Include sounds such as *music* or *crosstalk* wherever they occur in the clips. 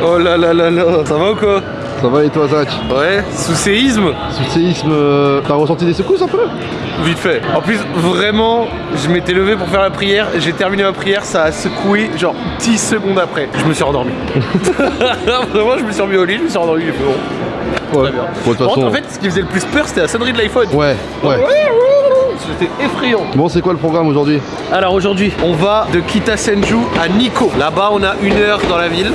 Oh là là là là, ça va ou quoi Ça va et toi Zach Ouais, sous séisme Sous séisme, euh, t'as ressenti des secousses un peu Vite fait. En plus, vraiment, je m'étais levé pour faire la prière, j'ai terminé ma prière, ça a secoué genre 10 secondes après. Je me suis endormi. *laughs* vraiment, je me suis remis au lit, je me suis endormi, il fait bon. Ouais. Très bien. Bon, de façon. en fait, ce qui faisait le plus peur, c'était la sonnerie de l'iPhone. Ouais, ouais. C'était effrayant. Bon, c'est quoi le programme aujourd'hui Alors aujourd'hui, on va de Kitasenju à Nikko. Là-bas, on a une heure dans la ville.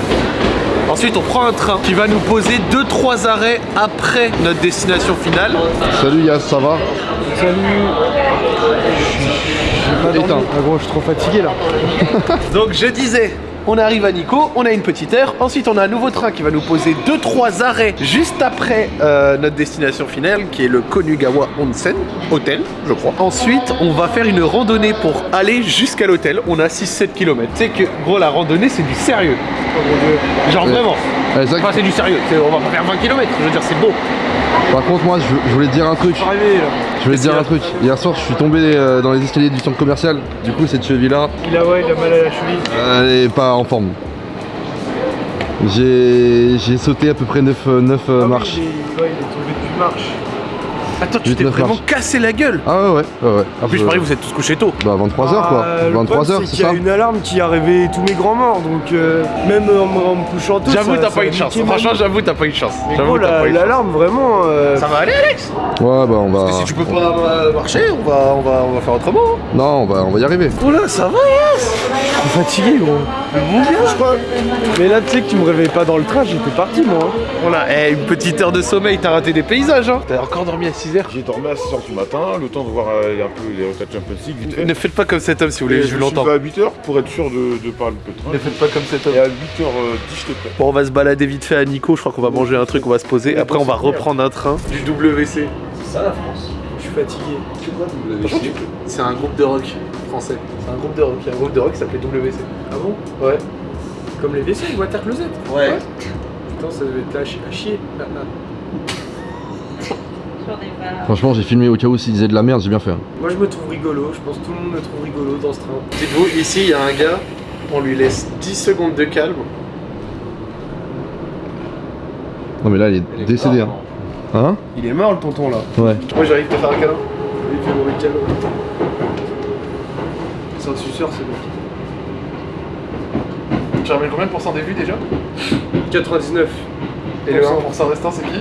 Ensuite, on prend un train qui va nous poser 2-3 arrêts après notre destination finale. Salut Yas, ça va Salut Éteins. Ah gros, je suis trop fatigué là. *laughs* Donc je disais, on arrive à Nikko, on a une petite heure. Ensuite, on a un nouveau train qui va nous poser 2-3 arrêts juste après euh, notre destination finale, qui est le Konugawa Onsen, hôtel, je crois. Ensuite, on va faire une randonnée pour aller jusqu'à l'hôtel. On a 6-7 km. Tu sais que, gros, la randonnée, c'est du sérieux. Genre Ouais. vraiment. Enfin, c'est du sérieux. C'est- On va pas faire 20 km. Je veux dire, c'est beau. Par contre, moi, je, je voulais te dire un truc. Arrivé. Je voulais te dire un truc. Hier soir, je suis tombé euh, dans les escaliers du centre commercial. Du coup, cette cheville-là, Il a ouais, il a mal à la cheville. elle est pas en forme. J'ai j'ai sauté à peu près 9, Ah oui, marches. il, est, ouais, il est tombé depuis marche. Attends, tu t'es vraiment cassé la gueule. Ah ouais, ouais, ouais. ouais. En plus, je parie que vous êtes tous couchés tôt. Bah 23h quoi. Ah, le 23h, problème, c'est qu'il y a ça une alarme qui a réveillé tous mes grands morts, donc euh, même en, me- en me couchant tôt. J'avoue, ça- t'as ça pas eu de chance. Franchement, j'avoue, t'as pas eu de chance. Mais J'avoue, l'alarme, vraiment. euh, Ça va aller, Alex? Ouais, bah on va. Parce que si tu peux pas euh, marcher, on va, on va, on va faire autrement. hein. Non, on va, on va y arriver. Oh là, ça va, yes Je suis fatigué, gros. Je crois. Mais là, tu sais que tu me réveillais pas dans le train, j'étais parti, moi. hein. Voilà, eh, une petite heure de sommeil, t'as raté des paysages, hein T'as encore dormi à 6h J'ai dormi à 6h du matin, le temps de voir euh, un peu les requêtes Champions League vite fait. Ne faites pas comme cet homme si vous voulez, je je l'entends. à 8h pour être sûr de, de parler le train. Ne faites pas comme cet homme. Et à 8h10 j'étais prêt. Bon, on va se balader vite fait à Nico, je crois qu'on va manger un truc, on va se poser. Après, on va reprendre un train du WC. C'est ça la France. Je suis fatigué. C'est un groupe de rock français. C'est un groupe de rock. Il y a un groupe de rock qui s'appelait WC. Ah bon? Ouais. Comme les WC, Water Closet. Ouais. Putain, ça devait être là à chier. Franchement, j'ai filmé au cas où s'il disait de la merde, j'ai bien fait. hein. Moi, je me trouve rigolo. Je pense que tout le monde me trouve rigolo dans ce train. Dites-vous, ici, il y a un gars, on lui laisse 10 secondes de calme. Non, mais là, il est décédé. Hein. Hein? Il est mort, le tonton là. Ouais. Moi, j'arrive à faire un câlin. Il fait mauvais câlin. C'est un suceur, c'est bon. Tu ramènes combien de pourcents des vues déjà? 99. Et le 1% restant, c'est qui?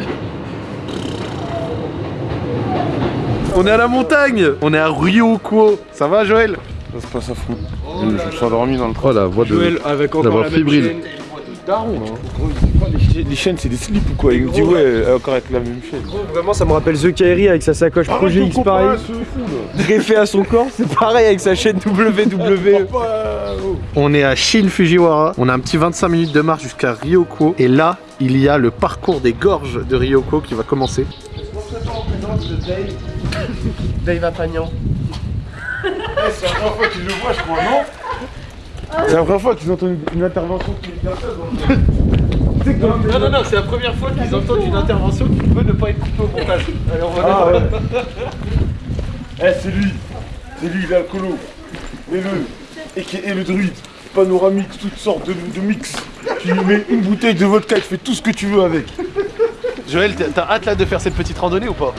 On est à la montagne On est à Ryoko Ça va, Joël? Ça se passe à fond. Je, je me suis endormi dans le train. Oh la voix de. Joël avec encore la chaîne. Daron, hein. Les, chaînes- c'est des slips ou quoi? Il me dit ouais, euh, encore avec la même chaîne. Gros, Vraiment, ça me rappelle The Kairi avec sa sacoche Projet Arrête de X pareil. *laughs* Greffé à son corps, c'est pareil avec sa chaîne WWE. *laughs* Oh. On est à Shin Fujiwara, on a un petit 25 minutes de marche jusqu'à Ryoko, et là, il y a le parcours des gorges de Ryoko qui va commencer. Dave Apagnan. Eh, C'est la première fois qu'ils le voient, je crois, non C'est la première fois qu'ils entendent une, une intervention qui est personne. Non, non, non, c'est la première fois qu'ils entendent une intervention qui peut ne pas être coupée au montage. Allez, on va Ah ouais. Eh, c'est lui. C'est lui, il a le colo. Et le. Et qui est le druide. Panoramique, toutes sortes de, de mix. Tu lui mets une bouteille de vodka, tu fais tout ce que tu veux avec. Joël, t'as- hâte là de faire cette petite randonnée ou pas?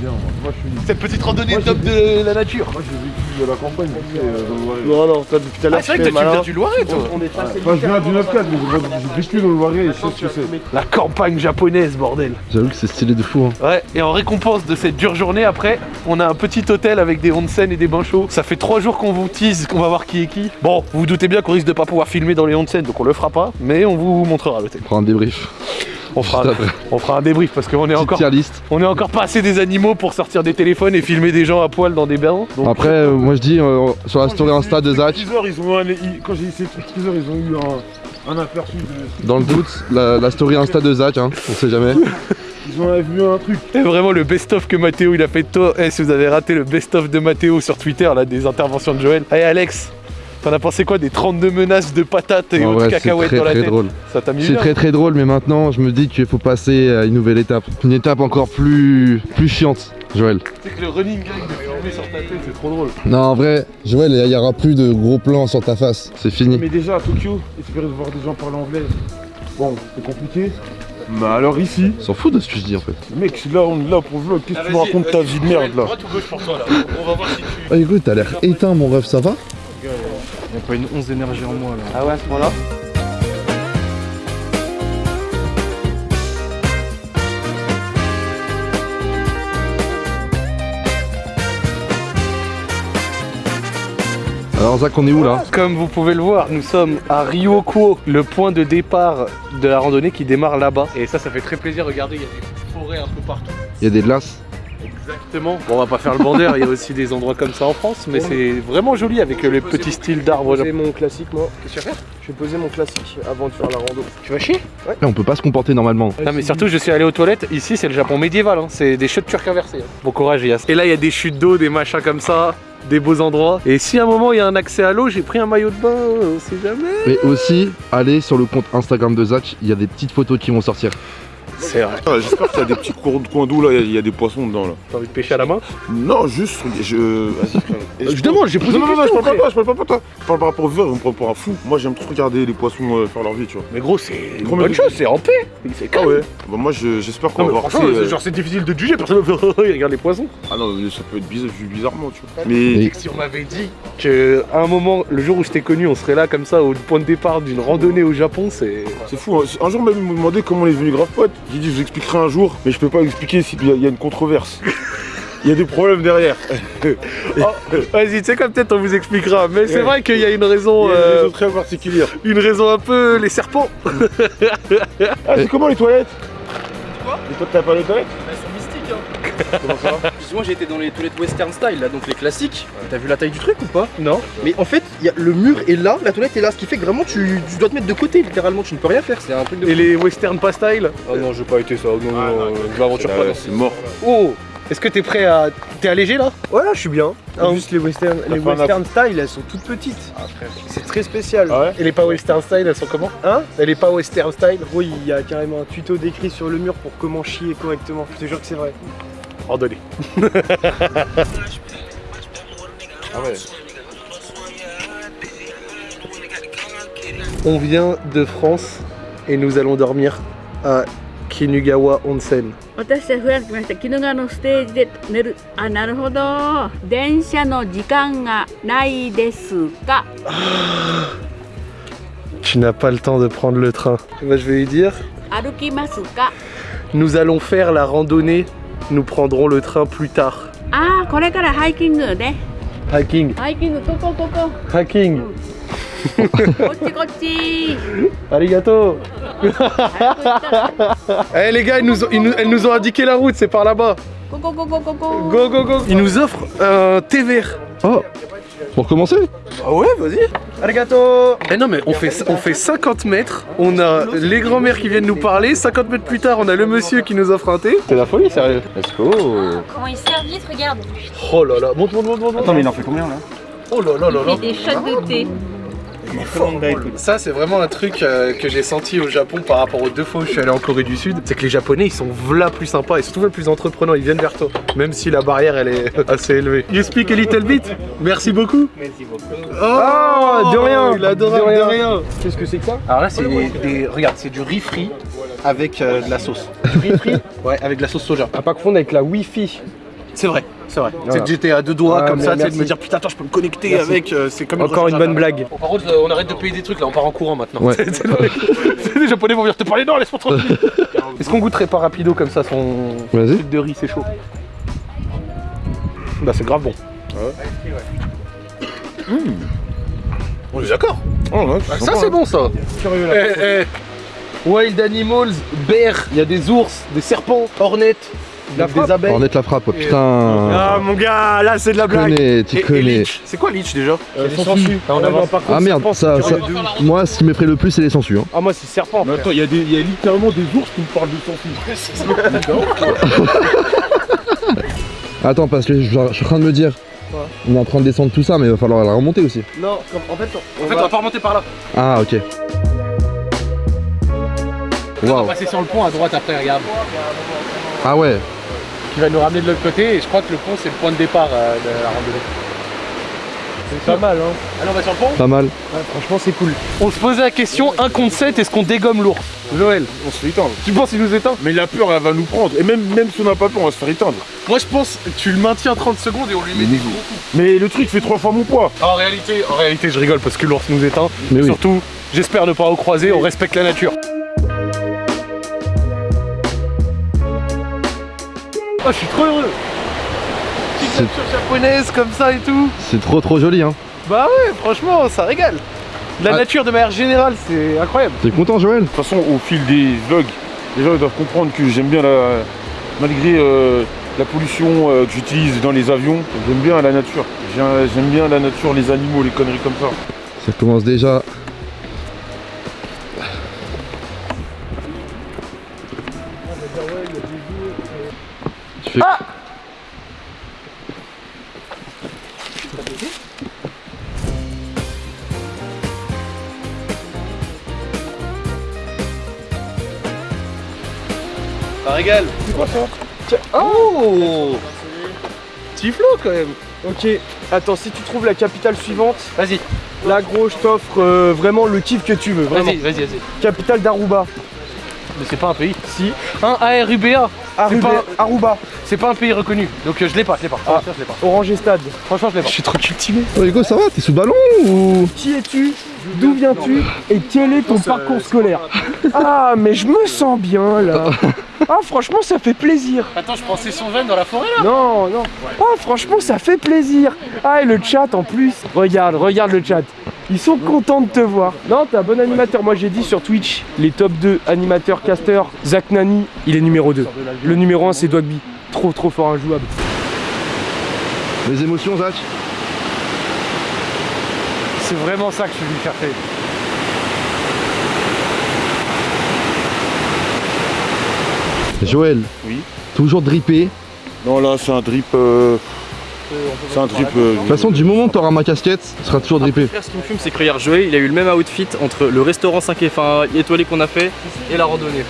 Bien, moi. Moi, je suis. Cette petite randonnée Moi, top de la nature Moi, j'ai vécu de la campagne, tu sais, euh, dans le Loiret. Non, non, toi depuis tout à Ah, l'heure, c'est vrai que toi, tu viens du Loiret, toi On est passé Moi, je viens du 9-4, mais j'ai vécu dans le Loiret et je sais ce que c'est. La campagne japonaise, bordel J'avoue que c'est stylé de fou. Hein. Ouais, et en récompense de cette dure journée, après, on a un petit hôtel avec des onsen et des bains chauds. Ça fait trois jours qu'on vous tease, qu'on va voir qui est qui. Bon, vous vous doutez bien qu'on risque de pas pouvoir filmer dans les onsen, donc on le fera pas, mais on vous montrera l'hôtel. On prend un débrief. On fera, on un débrief parce qu'on est encore, on est encore pas assez des animaux pour sortir des téléphones et filmer des gens à poil dans des bains. Donc, Après, euh, moi je dis euh, sur la story Insta de Zach, ils ont eu un- ils- Quand j'ai essayé de teaser, ils ont eu un, un aperçu de. dans le doute, la, la story Insta de Zach, hein, on sait jamais. Ils ont vu un truc. c'est vraiment le best-of que Mathéo il a fait de toi. Eh, si vous avez raté le best-of de Mathéo sur Twitter, là, des interventions de Joël. Allez, Alex, t'en as pensé quoi des 32 menaces de patates et En autres vrai, cacahuètes très dans la très tête drôle. Ça t'a mis C'est très très drôle, mais maintenant je me dis qu'il faut passer à une nouvelle étape. Une étape encore plus, plus chiante, Joël. C'est que le running gag de filmer sur ta tête, c'est trop drôle. Non, en vrai, Joël, il y aura plus de gros plans sur ta face. C'est fini. Mais déjà à Tokyo, espérer de voir des gens parler anglais. Bon, c'est compliqué. Mais alors ici, S'en fout de ce que je dis en fait. mec, là on est là pour vlog. Qu'est-ce que tu me racontes ta vie de merde là? Droite ou gauche pour toi là On va voir si tu. Ah écoute, t'as l'air éteint mon rêve, ça va? Il y a pas une once d'énergie en moi là. Ah ouais, à ce moment-là Alors Zach, on est où là? Comme vous pouvez le voir, nous sommes à Ryukuo, le point de départ de la randonnée qui démarre là-bas. Et ça, ça fait très plaisir. Regardez, il y a des forêts un peu partout. Il y a des glaces. Exactement. Bon, on va pas faire le bandeur, il y a aussi des endroits comme ça en France, mais c'est vraiment joli avec euh, les petits styles d'arbres. C'est mon classique moi. Qu'est-ce que tu vas faire? Je vais poser mon classique avant de faire la rando. Tu vas chier? Eh, on peut pas se comporter normalement. Non mais surtout je suis allé aux toilettes, ici c'est le Japon médiéval, hein. c'est des chutes turques inversées. hein. Bon courage Yas. Et là il y a des chutes d'eau, des machins comme ça, des beaux endroits. Et si à un moment il y a un accès à l'eau, j'ai pris un maillot de bain, on sait jamais. Mais aussi, allez sur le compte Instagram de Zach, il y a des petites photos qui vont sortir. C'est vrai. Ah, J'espère qu'il y a des petits cours de coin d'eau là, il y a- il y, a des poissons dedans là. T'as envie de pêcher à la main? Non, juste, je. Vas-y Et Je demande, j'ai posé Non, une non, non, je question, parle pas frère. de toi, je parle pas de toi. Je parle par rapport au verre, on me prend pour un fou. Moi j'aime trop regarder les poissons euh, faire leur vie, tu vois. Mais gros c'est une Gros, bonne chose, c'est en paix. C'est Ah calme. ouais Bah moi je- j'espère qu'on Non, va voir franchement, ces, euh, genre c'est difficile de juger, personne *laughs* il regarde les poissons. Ah non, mais ça peut être bizarre, vu bizarrement, tu vois. Mais. Si on m'avait dit que à un moment, le jour où je t'ai connu, on serait là comme ça au point de départ d'une randonnée au Japon, c'est. C'est fou, hein. un jour même ils m'ont demandé comment on est venu grave pote. J'ai dit je vous expliquerai un jour, mais je peux pas expliquer s'il y a une controverse. *laughs* Il y a des problèmes derrière. *laughs* Oh, Vas-y, tu sais comme peut-être on vous expliquera, mais c'est Ouais. vrai qu'il y a une raison, Il y a des euh, très particulières. une raison un peu les serpents. Ah c'est comment les toilettes Quoi Les toilettes, t'as pas les toilettes Elles sont mystiques hein Comment ça *laughs* moi j'ai été dans les toilettes western style là, donc les classiques. T'as vu la taille du truc ou pas? Non. Mais en fait, il y a, le mur est là, la toilette est là, ce qui fait que vraiment tu, tu dois te mettre de côté littéralement, tu ne peux rien faire, c'est un truc de... Et les western pas style? Ah non, j'ai pas été ça, non, non, Ah, non, je m'aventure pas C'est mort. Oh Est-ce que t'es prêt à. T'es allégé là? Voilà, je suis bien. Ah, Juste les western, les western style, elles sont toutes petites. C'est très spécial. Ah ouais? Et les pas western style, elles sont comment? Hein? Et les pas western style? Gros, il y a carrément un tuto décrit sur le mur pour comment chier correctement. Je te jure que c'est vrai. Randonnée. *laughs* Ah ouais. On vient de France et nous allons dormir à Kinugawa Onsen. 私はフランス来ました鬼怒川のステージで寝るあなるほど電車の時間がないですか *sighs* Tu n'as pas le temps de prendre le train. Eh ben, je vais lui dire, 歩きますか nous allons faire la randonnée, nous prendrons le train plus tard. ああこれからハイキングね Hiking, ハイキングここここ hiking. Arigato. Eh les gars, ils nous, ont, elles nous ont indiqué la route, c'est par là-bas. Go go go go go go. Go go Ils nous offrent un thé vert. Oh. Pour commencer Ah ouais, vas-y. Arigato. Eh non mais on fait, on fait 50 mètres, on a les grands-mères qui viennent nous parler, 50 mètres plus tard on a le monsieur qui nous offre un thé. C'est la folie sérieux. Let's go. Comment ils servent vite, regarde. Oh là là, monte monte monte monte Attends mais il en fait combien là? Oh là là là là. Il fait des shots de thé. Ça c'est vraiment un truc euh, que j'ai senti au Japon par rapport aux deux fois où je suis allé en Corée du Sud, c'est que les Japonais ils sont v'là plus sympas et surtout v'là plus entreprenants, ils viennent vers toi, même si la barrière elle est *laughs* assez élevée. You speak a little bit? Merci beaucoup Merci beaucoup Oh, Ah, de rien, Il adore de rien. de rien Qu'est-ce que c'est que ça? Alors là, c'est des, des- Regarde, c'est du riz frit avec euh, de la sauce. Du riz frit? Ouais, avec de la sauce soja. À pas confondre avec la Wi-Fi. C'est vrai, c'est vrai. Voilà. C'est que j'étais à deux doigts Ah, comme ça, tu sais, de me dire putain, attends, je peux me connecter Merci. avec. euh, c'est comme Encore une bonne blague. Bon, par contre, euh, on arrête de payer des trucs là, on part en courant maintenant. Ouais. C'est- *laughs* c'est vrai. les Japonais vont venir te parler, non, laisse-moi tranquille. *laughs* Est-ce qu'on goûterait pas rapido comme ça son Vas-y. truc de riz, c'est chaud Bah, c'est grave bon. On est d'accord Oh ouais, Ah, Ça, c'est bon ça Curieux Eh, eh. Wild Animals, bears, il y a des ours, des serpents, hornets, La des frappe. abeilles. Ornette la frappe, putain Ah mon gars, là c'est de la Tu blague. connais, tu connais leech. C'est quoi leech déjà Euh, les sangsues. Ah, on Ah, avance. non, par contre, Ah merde, serpent, ça, ouf. moi ce qui m'effraie le plus c'est les sangsues hein. Ah moi c'est serpent. Mais frère. attends, il y, a des- il y a littéralement des ours qui me parlent de sangsues. *laughs* Attends parce que je, je suis en train de me dire On est en train de descendre tout ça mais il va falloir la remonter aussi Non, comme- en fait, on, En fait, va- on va pas remonter par là. Ah ok On va Waouh passer sur le pont à droite après, regarde. Ah ouais Qui va nous ramener de l'autre côté et je crois que le pont c'est le point de départ euh, de la randonnée. C'est pas mal, hein. Allez, on va sur le pont Pas mal. Ouais, franchement, c'est cool. On se posait la question, 1 contre 7, est-ce qu'on dégomme l'ours? Joël, On se fait éteindre. tu penses qu'il nous éteint? Mais la peur, elle va nous prendre. Et même, même si on n'a pas peur, on va se faire éteindre. Moi je pense, tu le maintiens 30 secondes et on lui met des gros coups. Mais le truc fait trois fois mon poids. En réalité, en réalité, je rigole parce que l'ours nous éteint. Mais oui. Surtout, j'espère ne pas au croiser, on respecte la nature. Oh, je suis trop heureux Petite nature japonaise comme ça et tout. C'est trop trop joli, hein. Bah ouais, franchement, ça régale. La Ah. nature de manière générale, c'est incroyable. T'es content, Joël? De toute façon, au fil des vlogs, les gens ils doivent comprendre que j'aime bien la. Malgré euh, la pollution euh, que j'utilise dans les avions, j'aime bien la nature. J'ai- J'aime bien la nature, les animaux, les conneries comme ça. Ça commence déjà. Oh Petit flow quand même. Ok, attends, si tu trouves la capitale suivante, Vas-y, là gros, je t'offre euh, vraiment le kiff que tu veux, vraiment. vas-y, vas-y, vas-y. Capitale d'Aruba. Mais c'est pas un pays. Si. Un ARUBA. Aruba. Aruba. C'est pas un pays reconnu. Donc euh, je l'ai pas, je l'ai pas. Ah. Franchement, je l'ai pas. Orange Stade. Franchement, je l'ai pas. Je suis trop cultivé. Oh Hugo, ça va T'es sous ballon ou... Qui es-tu? D'où viens-tu? Et quel est ton parcours scolaire? Ah, mais je me sens bien là. *laughs* Ah, franchement, ça fait plaisir. Attends, je pensais son veine dans la forêt là. Non, non. Ah, franchement, ça fait plaisir. Ah, et le chat en plus. Regarde, regarde le chat. Ils sont contents de te voir. Non, t'es un bon animateur. Moi, j'ai dit sur Twitch, les top 2 animateurs, casters, Zach Nani, il est numéro 2. Le numéro 1, c'est Dogby. Trop, trop fort, injouable. Les émotions, Zach? C'est vraiment ça que je suis venu chercher. Joël. Oui. Toujours drippé. Non, là, c'est un drip. euh, C'est un drip. euh, De toute façon, du moment que t'auras ma casquette, tu seras toujours drippé. Ce qui me fume, c'est que regarde, Joël, il a eu le même outfit entre le restaurant 5 et- enfin, étoilé qu'on a fait et la randonnée.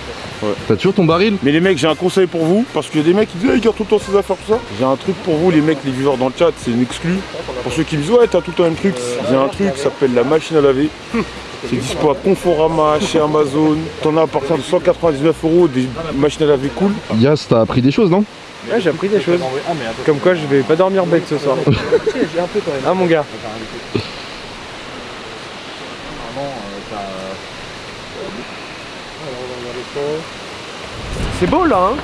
T'as toujours ton baril? Mais les mecs, j'ai un conseil pour vous, parce qu'il y a des mecs qui disent, ah, il garde tout le temps ses affaires, tout ça. J'ai un truc pour vous, les mecs, les viewers dans le chat, c'est une exclue. Pour ceux qui me disent, ouais, t'as tout le temps un truc, j'ai un truc qui s'appelle la machine à laver. C'est dispo à Conforama, chez Amazon. T'en as à partir de 199 euros, des machines à laver cool. Yas, t'as appris des choses, non? Ouais, j'ai appris des choses. Comme quoi, je vais pas dormir bête ce soir. Ah, mon gars. C'est beau là, hein?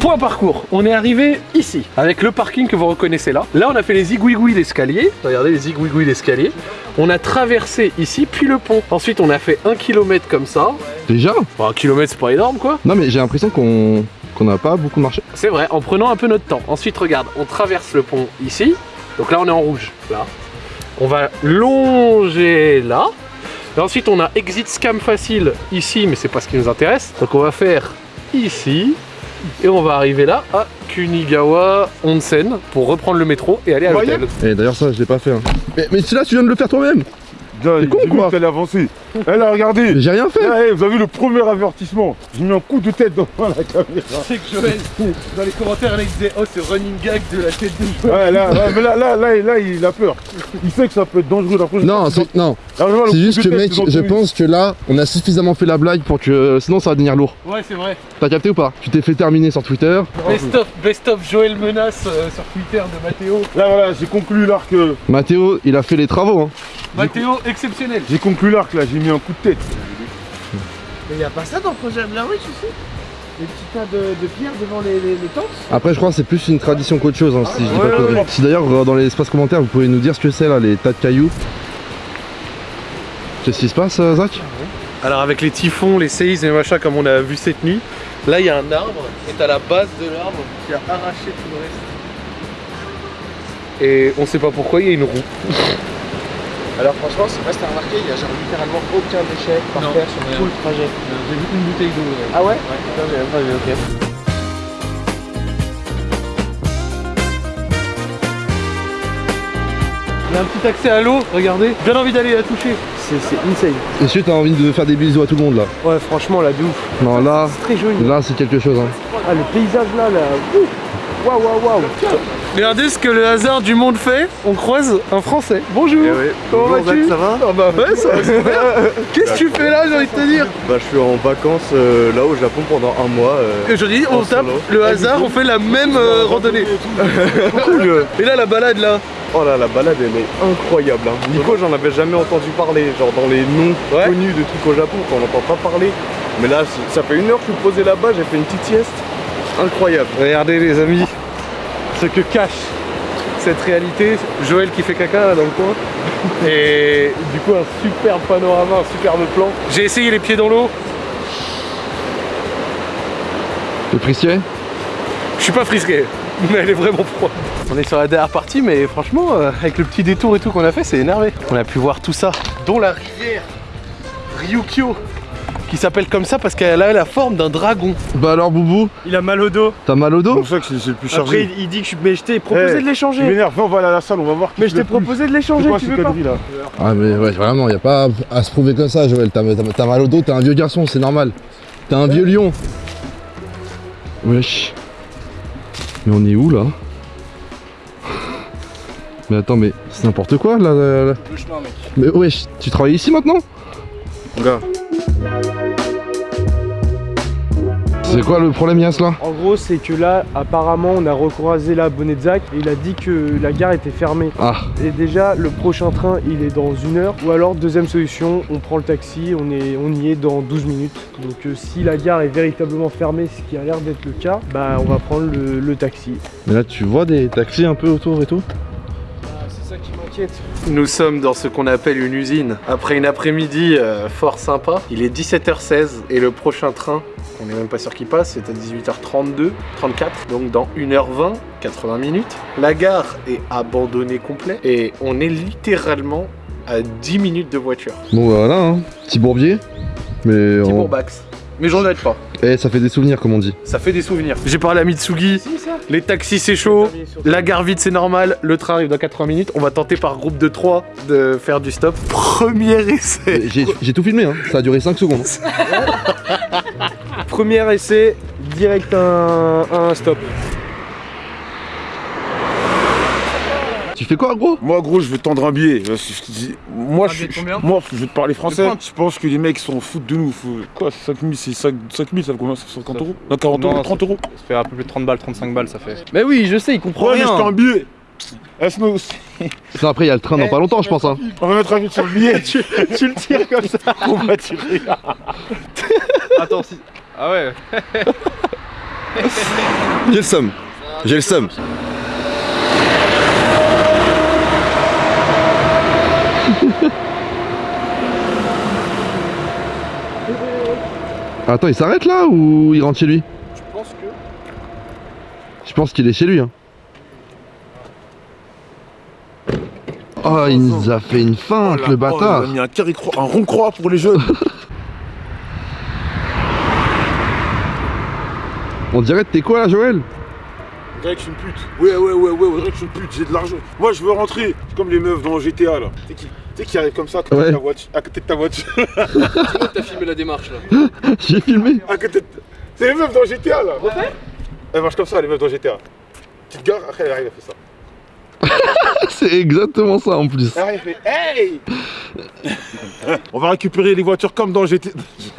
Point parcours, on est arrivé ici, avec le parking que vous reconnaissez là. Là, on a fait les zigouigouis d'escalier. Regardez les zigouigouis d'escalier. On a traversé ici, puis le pont. Ensuite, on a fait un kilomètre comme ça. Déjà un kilomètre, c'est pas énorme, quoi. Non, mais j'ai l'impression qu'on qu'on n'a pas beaucoup marché. C'est vrai, en prenant un peu notre temps. Ensuite, regarde, on traverse le pont ici. Donc là, on est en rouge, là. On va longer là. Et ensuite, on a exit scam facile ici, mais c'est pas ce qui nous intéresse. Donc on va faire ici. Et on va arriver là à Kunigawa Onsen pour reprendre le métro et aller à l'hôtel. Et d'ailleurs, ça, je l'ai pas fait. hein. Mais, mais là, tu viens de le faire toi-même J'ai con, quoi. avancer. Eh là, regardez J'ai rien fait Eh, vous avez vu le premier avertissement J'ai mis un coup de tête dans la caméra. C'est que Joël, dans les commentaires, il disait Oh, c'est running gag de la tête de Joël. Ouais, là, là, mais là, là, là, là, il a peur. Il sait que ça peut être dangereux d'après. Non, c'est non, Là, le c'est juste que tête mec, je pense que là, on a suffisamment fait la blague pour que sinon ça va devenir lourd. Ouais, c'est vrai. T'as capté ou pas? Tu t'es fait terminer sur Twitter. Best of, best of Joël Menace euh, sur Twitter de Mathéo. Là, voilà, j'ai conclu l'arc. euh, Mathéo, il a fait les travaux. Hein. Mathéo exceptionnel. J'ai conclu l'arc là, j'ai mis un coup de tête. Mais y a pas ça dans le projet Blair Witch aussi? Les petits tas de, de pierres devant les, les, les tentes? Après, je crois que c'est plus une tradition qu'autre chose, hein, si je dis Ouais, pas de ouais, conneries. ouais. Si d'ailleurs, euh, dans l'espace commentaire, vous pouvez nous dire ce que c'est là, les tas de cailloux. Qu'est-ce qui se passe, euh, Zach? Alors avec les typhons, les séismes et machin comme on a vu cette nuit, là il y a un arbre et t'as la base de l'arbre qui a arraché tout le reste. Et on sait pas pourquoi il y a une roue. Alors franchement, sais pas si t'as remarqué, il y a genre littéralement aucun déchet par Non, terre sur tout le trajet. J'ai vu une bouteille d'eau. Ah ouais Putain, j'ai même pas vu, ok. Il y a un petit accès à l'eau, regardez. J'ai bien envie d'aller la toucher. C'est c'est insane. Est-ce que t'as envie de faire des bisous à tout le monde là Ouais, franchement, là, de ouf. Non, là, C'est très joli. là c'est quelque chose. Hein. Ah, le paysage là, là. ouh. Waouh, waouh, waouh. Regardez ce que le hasard du monde fait. On croise un Français. Bonjour. Comment Bonjour, vas-tu Zach, ça va Ah bah ouais, ça va. *laughs* Qu'est-ce que tu fais là, j'ai envie de te dire Bah je suis en vacances euh, là au Japon pendant un mois. euh, Et Aujourd'hui, on tape solo. le hasard, on fait la même euh, randonnée. *laughs* Cool Et là, la balade là. Oh là la balade elle est incroyable hein. Nico j'en avais jamais entendu parler, genre dans les noms Ouais. connus de trucs au Japon, on n'entend pas parler. Mais là ça fait une heure que je suis posé là-bas, j'ai fait une petite sieste. Incroyable. Regardez les amis, ce que cache cette réalité. Joël qui fait caca là, dans le coin. Et du coup un superbe panorama, un superbe plan. J'ai essayé les pieds dans l'eau. Le frisquet Je suis pas frisqué, mais elle est vraiment froide. On est sur la dernière partie, mais franchement, euh, avec le petit détour et tout qu'on a fait, c'est énervé. On a pu voir tout ça, dont la rivière Ryukyo, qui s'appelle comme ça parce qu'elle a la forme d'un dragon. Bah alors Boubou, Il a mal au dos. t'as mal au dos C'est pour ça que c'est le plus Après, chargé. il, il dit que je suis. Mais je t'ai proposé Eh, de l'échanger. Viens on va aller à la salle, on va voir. qui Mais je t'ai proposé de l'échanger, tu veux pas là Ah mais ouais, vraiment, y a pas à se prouver comme ça Joël, t'as mal au dos, t'es un vieux garçon, c'est normal. T'es un vieux lion. Wesh. Mais on est où là Mais attends, mais c'est n'importe quoi là, là, là. Le chemin, mec. Mais wesh, tu travailles ici maintenant Gars, C'est quoi le problème Yas là? En gros, c'est que là, apparemment, on a recroisé la Bonnet-Zac et il a dit que la gare était fermée. Ah, Et déjà, le prochain train, il est dans une heure. Ou alors, deuxième solution, on prend le taxi, on, est, on y est dans 12 minutes. Donc, euh, si la gare est véritablement fermée, ce qui a l'air d'être le cas, bah, on va prendre le, le taxi. mais là tu vois des taxis un peu autour et tout? Nous sommes dans ce qu'on appelle une usine. Après une après-midi euh, fort sympa, il est 17h16 et le prochain train, on n'est même pas sûr qu'il passe, c'est à 18h32, 34, donc dans 1h20, 80 minutes. La gare est abandonnée complet et on est littéralement à 10 minutes de voiture. Bon voilà, hein. petit bourbier. Mais Petit on... Bourbax. Mais j'en ai pas. Eh, ça fait des souvenirs comme on dit. Ça fait des souvenirs. J'ai parlé à Mitsugi, les taxis c'est chaud, la gare vide c'est normal, le train arrive dans 80 minutes. On va tenter par groupe de 3 de faire du stop. Premier essai. J'ai j'ai tout filmé, hein. ça a duré 5 secondes. *laughs* Premier essai, direct un, un stop. Tu fais quoi gros? Moi gros, je vais tendre un billet. Je te dis- Moi, je, moi, je vais te parler français. Je pense que les mecs s'en foutent de nous. Faut- Quoi, 5000, c'est 5 5000, ça fait combien? Ça fait 50 euros? Non, 40 Non, euros, 30 euros. Ça fait un peu plus de 30 balles, 35 balles, ça fait. Mais oui, je sais, il comprend Ouais, mais je un billet. Non, après il y a le train dans pas longtemps je pense. Hein. On va mettre un billet sur le billet. *laughs* tu, tu le tires comme ça. *laughs* On va tirer. *laughs* Attends, si. Ah ouais J'ai le somme. J'ai le somme. *laughs* Attends, il s'arrête là ou il rentre chez lui? Je pense que. Je pense qu'il est chez lui. Hein. Oh, il nous a fait une feinte, le Oh, bâtard. il a mis un carré croix, un rond croix pour les jeunes. *laughs* On dirait que t'es quoi là, Joël? On dirait que je suis une pute. Ouais, ouais, ouais, ouais, on dirait que je suis une pute, j'ai de l'argent. Moi, je veux rentrer. C'est comme les meufs dans GTA là. Tu sais qui, tu sais qui arrive comme ça à côté, Ouais. de, ta voiture, à côté de ta voiture? *laughs* T'as filmé la démarche là? *laughs* J'ai filmé. à côté de... C'est les meufs dans GTA là. Elle marche comme ça, les meufs dans GTA. Petite gare, après elle arrive, elle fait ça. *laughs* C'est exactement ça en plus. Fait Hey *laughs* On va récupérer les voitures comme dans GTA. *laughs*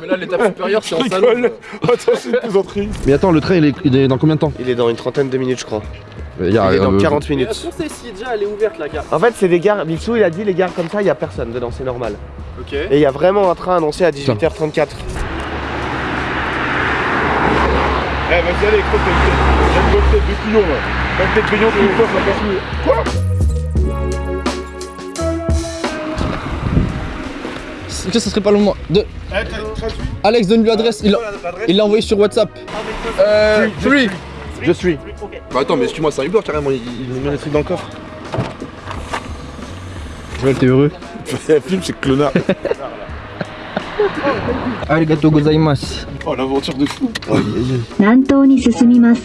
Mais là, l'étape supérieure, c'est en salon. Attends, c'est une plaisanterie. Mais attends, le train il est, il est dans combien de temps Il est dans une trentaine de minutes je crois. Il y a- Il est dans euh, 40 minutes. qu'on sait si déjà elle est ouverte la gare En fait c'est des gares, Mitsou il a dit les gares comme ça il y a personne dedans, c'est normal. Ok. Et il y a vraiment un train annoncé à 18h34. Eh, vas-y, allez, croque tête. J'ai une bonne tête de couillon là. Passe mieux. Est-ce que ça serait pas le moment de... Eh, Alex, donne-lui l'adresse. Il l'a- envoyé sur WhatsApp. Euh, free. Je suis. Bah attends, mais excuse-moi, c'est un Uber carrément, il, il nous met les trucs dans le coffre. Joël, t'es heureux *laughs* Un film, c'est clonard. *laughs* arigato gozaimasu. Oh l'aventure de fou. Nanto ni susumimasu.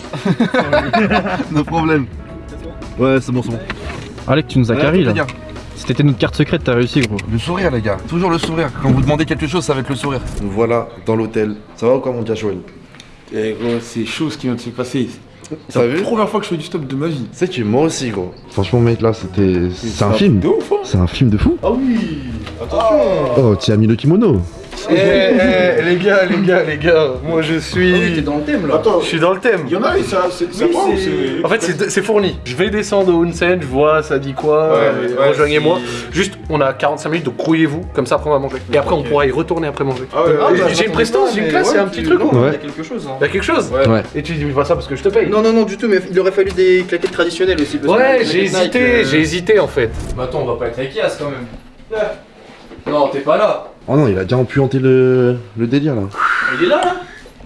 *laughs* No problème. Ouais, c'est bon, c'est bon. Alec, tu nous as carré là. Si C'était notre carte secrète, t'as réussi gros. Le sourire les gars, toujours le sourire. Quand vous demandez quelque chose, ça va être le sourire. Nous voilà dans l'hôtel. Ça va ou quoi mon gars Joël Eh gros, c'est chaud ce qui vient de se passer. C'est la première fois que je fais du stop de ma vie. C'est tu moi aussi gros. Franchement mec là c'était. C'est un film. Hein. C'est un film de fou. Ah oui Attention Oh, tu as mis le kimono eh, eh, les gars, les gars, les gars, moi je suis. dans le thème là. Attends, Je suis dans le thème. il y en a ça, c'est ça va ou c'est. En fait, c'est c'est fourni. Je vais descendre au Hunsen, je vois ça dit quoi, Ouais, euh, ouais, rejoignez-moi. si- Juste, on a 45 minutes, donc grouillez-vous, comme ça après on va manger. Et après on pourra y retourner après manger. Ah ouais, ah, bah, j'ai une prestance, j'ai une classe, c'est un petit truc. Ouais. Il y a quelque chose. Hein. Y'a quelque chose Ouais. Et tu dis pas ça parce que je te paye. Non, non, non, du tout, mais il aurait fallu des claquettes traditionnelles aussi. parce que Ouais, j'ai hésité, euh, j'ai hésité en fait. Mais attends, on va pas être avec Yas quand même. Non, t'es pas là. Oh non, il a déjà empuanté le, le délire là. Il est là, là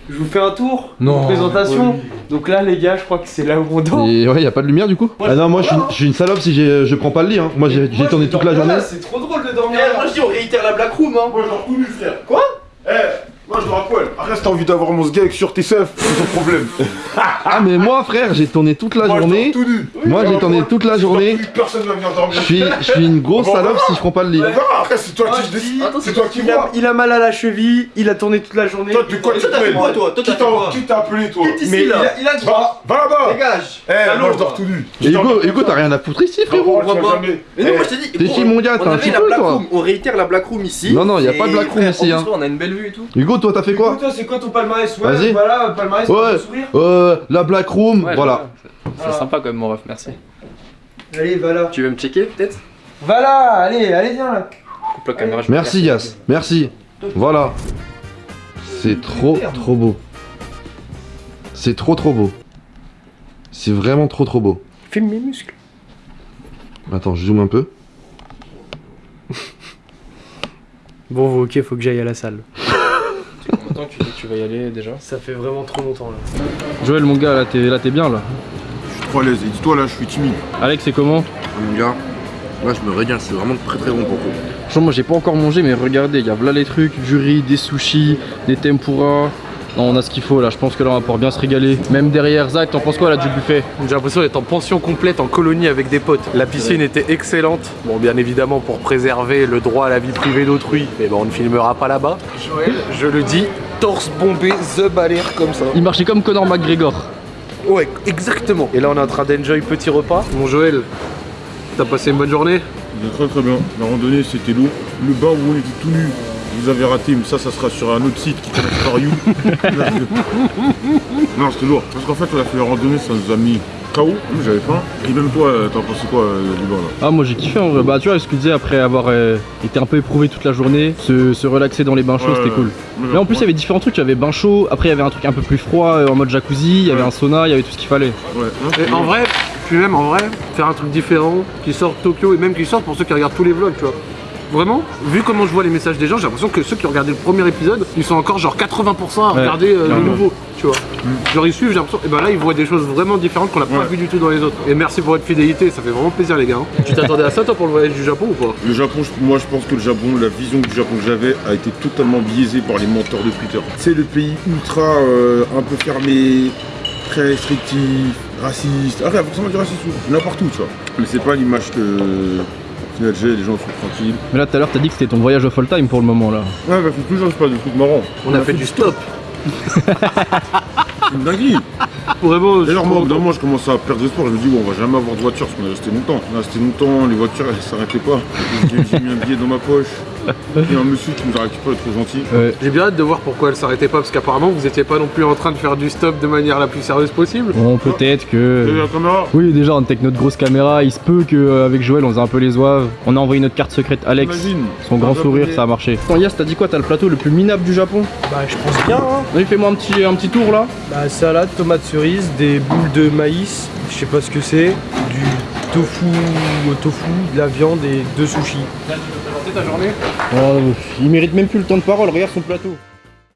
Je vous fais un tour. Non. Présentation. Donc là, les gars, je crois que c'est là où on dort. Et ouais, y a pas de lumière du coup Ah non, moi je suis, je suis une salope si je prends pas le lit. Hein. Moi j'ai tourné toute la journée. C'est trop drôle de dormir. Eh, moi je dis, on réitère la Black Room, hein. Moi je dors nu, frère. Quoi? Eh moi je dors à poil. Après, si t'as envie d'avoir mon sgag sur tes seufs, c'est ton problème. *laughs* Ah, mais moi frère, j'ai tourné toute la Moi journée. tout nu. Moi j'ai tourné toute la journée. Personne va venir dormir. Je suis, je suis une grosse Bon, salope si je prends pas le lit. Après c'est toi qui décide. C'est toi qui Il a, vois. il a mal à la cheville, il a tourné toute la journée. Toi, de quoi tu t'as mêles quoi, toi Qui t'as t'a- appelé toi Mais il là. a, il a Va, va là-bas Dégage. Eh, moi je dors tout nu. Hugo, Hugo t'as rien à foutre ici frérot. Mais non, Eh, moi je t'ai dit. T'es qui, mon gars on T'es un petit la peu, Black toi Room, On réitère la Black Room ici. Non, non, y a pas de Black Room ici, hein. On a une belle vue et tout. Hugo, toi t'as fait quoi Toi, c'est quoi ton palmarès Ouais, Vas-y. voilà, palmarès, Ouais. pour sourire. Euh, la Black Room, Ouais, voilà. C'est sympa quand même, mon ref, merci. Allez, va là. Tu veux me checker peut-être Va là, allez, allez, viens là. Coupe la caméra. je vais Merci. Yas, merci. Voilà. C'est trop trop beau. C'est trop trop beau. C'est vraiment trop trop beau. Filme mes muscles. Attends, je zoome un peu. Bon, ok, faut que j'aille à la salle. Longtemps que tu dis que tu vas y aller déjà. Ça fait vraiment trop longtemps là. Joël, mon gars, là t'es là, t'es bien là. Je suis trop à l'aise. Et dis-toi là, je suis timide. Alex, c'est comment Mon gars, là je me régale, c'est vraiment très très bon pour vous. Franchement, moi j'ai pas encore mangé, mais regardez, il y a là les trucs, du riz, des sushis, des tempura. Non, on a ce qu'il faut là, je pense que là on va pouvoir bien se régaler. Même derrière, Zach, t'en penses quoi là du buffet J'ai l'impression d'être en pension complète en colonie avec des potes. La piscine était excellente. Bon, bien évidemment, pour préserver le droit à la vie privée d'autrui, mais bon, on ne filmera pas là-bas. Joël, je le dis, torse bombé, the balaire comme ça. Il marchait comme Conor McGregor. Ouais, exactement. Et là, on est en train d'enjoy petit repas. Mon Joël, t'as passé une bonne journée Très très bien. La randonnée c'était lourd. Le bain où on était tout nu, vous avez raté, mais ça, ça sera sur un autre site qui s'appelle For You. *laughs* non, c'était lourd. Parce qu'en fait, on a fait la randonnée, ça nous a mis KO. Moi, J'avais faim. Et même toi, euh, t'en pensé quoi euh, du bain là? Ah moi j'ai kiffé en vrai, bah tu vois ce que tu disais après avoir euh, été un peu éprouvé toute la journée, se, se relaxer dans les bains chauds Ouais, c'était ouais. cool. Mais en plus il y avait différents trucs, il y avait bain chaud, après il y avait un truc un peu plus froid euh, en mode jacuzzi, il y avait Ouais. un sauna, il y avait tout ce qu'il fallait. Ouais, Et en vrai, puis même en vrai, faire un truc différent, qui sort Tokyo et même qui sort pour ceux qui regardent tous les vlogs, tu vois. Vraiment, vu comment je vois les messages des gens, j'ai l'impression que ceux qui ont regardé le premier épisode, ils sont encore genre 80% à Ouais, regarder euh, le nouveau, tu vois. Genre ils suivent, j'ai l'impression, et ben là ils voient des choses vraiment différentes qu'on n'a pas Ouais. vu du tout dans les autres. Et merci pour votre fidélité, ça fait vraiment plaisir les gars. hein. *laughs* Tu t'attendais à ça toi pour le voyage du Japon ou pas? Le Japon, moi je pense que le Japon, la vision du Japon que j'avais a été totalement biaisée par les menteurs de Twitter. C'est le pays ultra euh, un peu fermé, très restrictif, raciste. Ah, rien, forcément du racisme, n'importe où, tu vois. Mais c'est pas l'image que les gens sont tranquilles. Mais là tout à l'heure t'as dit que c'était ton voyage au full time pour le moment là. Ouais, bah faut toujours, je pas de trucs marrants. On a fait du stop. C'est *laughs* une dinguerie. Vraiment, D'ailleurs, suis moi, au trop bout d'un moment, je commence à perdre espoir. Je me dis, bon, on va jamais avoir de voiture parce qu'on est resté longtemps. On est resté longtemps, les voitures, elles s'arrêtaient pas. J'ai mis un billet dans ma poche. Il y a un monsieur qui nous a récupéré, trop gentil. Ouais. J'ai bien hâte de voir pourquoi elle s'arrêtait pas, parce qu'apparemment vous étiez pas non plus en train de faire du stop de manière la plus sérieuse possible. Bon peut-être que... la caméra Oui déjà on était avec notre grosse caméra, il se peut qu'avec Joël on faisait un peu les oives. On a envoyé notre carte secrète Alex, Imagine. son grand Un sourire ça a marché. Attends Yas t'as dit quoi? T'as le plateau le plus minable du Japon? Bah, je pense bien, hein. Fais-moi un petit, un petit tour là. Bah, salade, tomate cerise, des boules de maïs, je sais pas ce que c'est, du tofu au tofu, de la viande et deux sushis. ta journée? Oh, il mérite même plus le temps de parole, regarde son plateau.